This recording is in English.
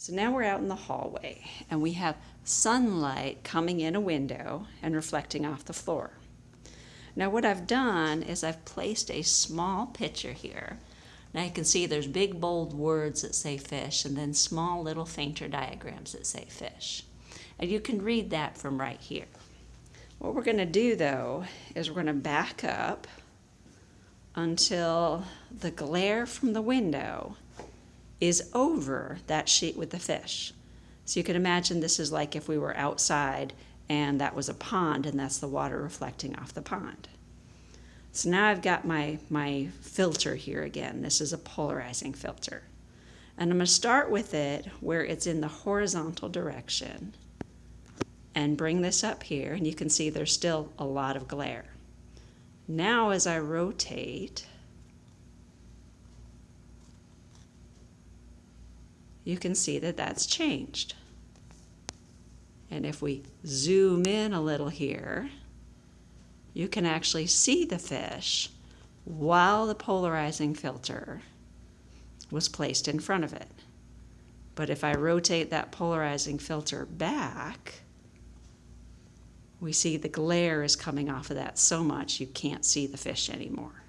So now we're out in the hallway and we have sunlight coming in a window and reflecting off the floor. Now what I've done is I've placed a small picture here. Now you can see there's big bold words that say fish and then small little fainter diagrams that say fish. And you can read that from right here. What we're going to do though is we're going to back up until the glare from the window is over that sheet with the fish. So you can imagine this is like if we were outside and that was a pond and that's the water reflecting off the pond. So now I've got my, my filter here again. This is a polarizing filter. And I'm going to start with it where it's in the horizontal direction and bring this up here and you can see there's still a lot of glare. Now as I rotate, you can see that that's changed. And if we zoom in a little here, you can actually see the fish while the polarizing filter was placed in front of it. But if I rotate that polarizing filter back, we see the glare is coming off of that so much you can't see the fish anymore.